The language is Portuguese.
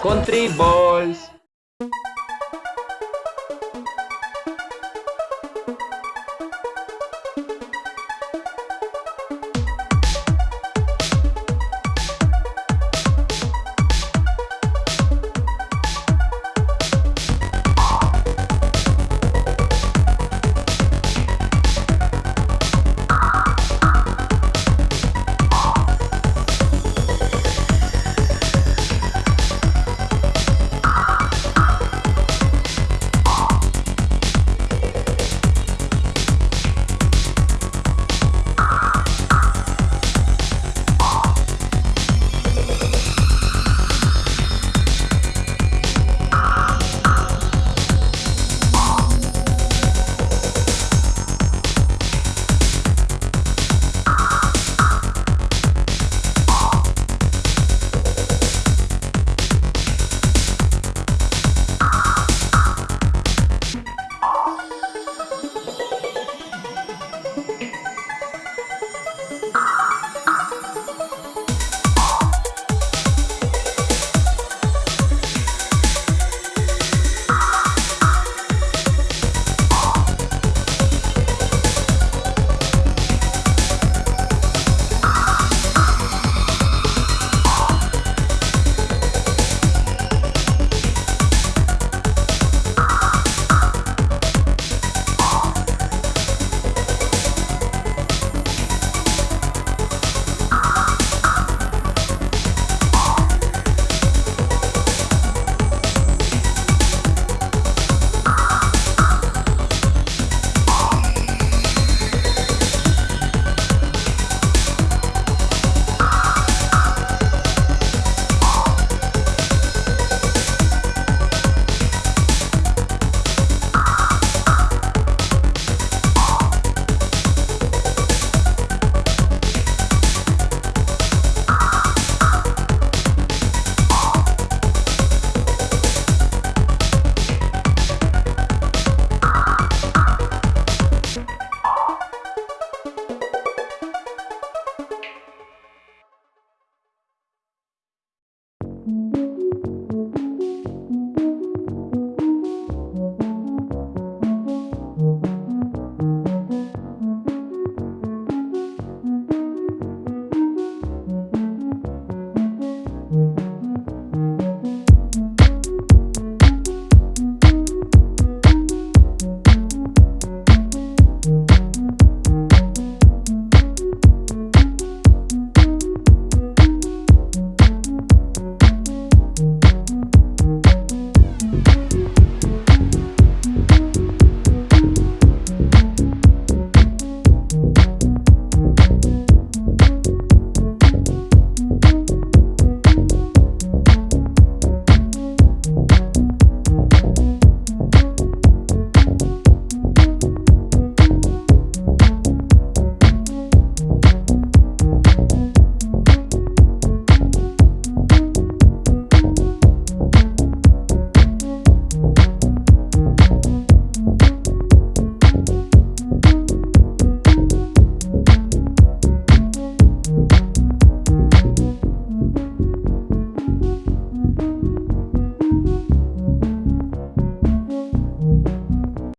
Country Boys.